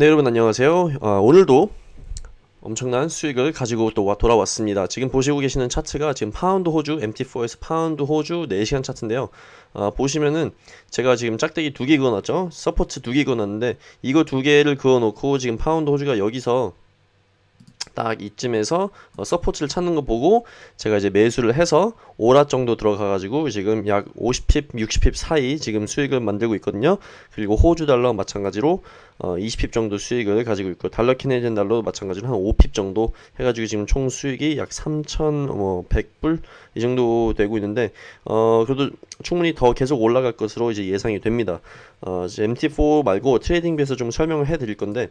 네 여러분 안녕하세요. 아, 오늘도 엄청난 수익을 가지고 또 와- 돌아왔습니다. 지금 보시고 계시는 차트가 지금 파운드 호주 MT4에서 파운드 호주 4시간 차트인데요. 아, 보시면은 제가 지금 짝대기 두 개 그어놨죠? support 두 개 그어놨는데 이거 두 개를 그어놓고 지금 파운드 호주가 여기서 딱 이쯤에서 어, support를 찾는 거 보고 제가 이제 매수를 해서 오 lot 정도 들어가 가지고 지금 약 50pip, 60pip 사이 지금 수익을 만들고 있거든요. 그리고 호주 달러 마찬가지로 어, 20 pip 정도 수익을 가지고 있고 달러 Canadian 달러도 마찬가지로 한 5 pip 정도 해 가지고 지금 총 수익이 약 3,100불 이 정도 되고 있는데 어 그래도 충분히 더 계속 올라갈 것으로 이제 예상이 됩니다. 어 이제 MT4 말고 TradingView에서 좀 설명을 해 드릴 건데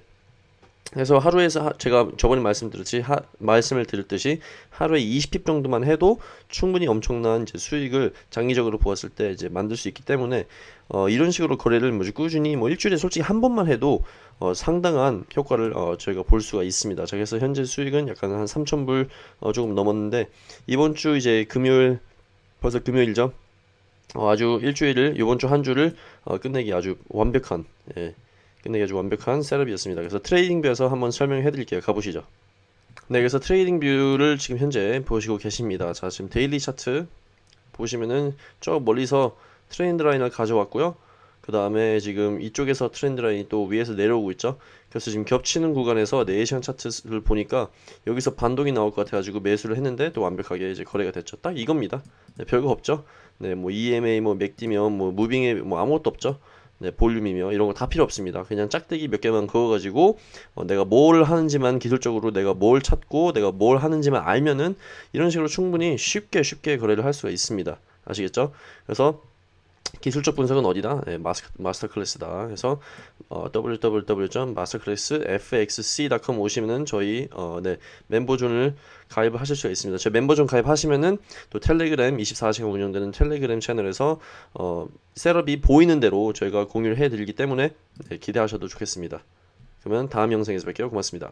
그래서 하루에서 하- 제가 저번에 말씀드렸지 하, 말씀을 드렸듯이 하루에 20 pip 정도만 해도 충분히 엄청난 이제 수익을 장기적으로 보았을 때 이제 만들 수 있기 때문에 어, 이런 식으로 거래를 뭐지 꾸준히 뭐 일주일에 솔직히 한 번만 해도 어, 상당한 효과를 어, 저희가 볼 수가 있습니다. 자, 그래서 현재 수익은 약간 한 3,000불 어, 조금 넘었는데 이번 주 이제 금요일 벌써 금요일이죠. 어, 아주 일주일을 이번 주 한 주를 어, 끝내기 아주 완벽한 예. 끝내기 아주 완벽한 setup이었습니다. 그래서 TradingView에서 한번 설명해 드릴게요. 가보시죠. 네, 그래서 TradingView를 지금 현재 보시고 계십니다. 자, 지금 daily 차트 보시면은 저 멀리서 트렌드 라인을 가져왔고요. 그 다음에 지금 이쪽에서 트렌드 라인이 또 위에서 내려오고 있죠. 그래서 지금 겹치는 구간에서 4시간 차트를 보니까 여기서 반동이 나올 것 같아가지고 매수를 했는데 또 완벽하게 이제 거래가 됐죠. 딱 이겁니다. 네, 별거 없죠. 네, 뭐 EMA, 뭐 맥디면, 뭐 무빙에 뭐 아무것도 없죠. 네, 볼륨이며 이런 거 다 필요 없습니다. 그냥 짝대기 몇 개만 그어가지고 어, 내가 뭘 하는지만 기술적으로 내가 뭘 찾고 내가 뭘 하는지만 알면은 이런 식으로 충분히 쉽게 쉽게 거래를 할 수가 있습니다. 아시겠죠? 그래서 기술적 분석은 어디다? 네, 마스, 마스터 클래스다. 그래서 어, www.masterclassfxc.com 오시면은 저희 어, 네, member zone을 가입을 하실 수가 있습니다. 저 member zone 가입하시면은 또 텔레그램 24시간 운영되는 텔레그램 채널에서 어, setup이 보이는 대로 저희가 공유를 해드리기 때문에 네, 기대하셔도 좋겠습니다. 그러면 다음 영상에서 뵐게요. 고맙습니다.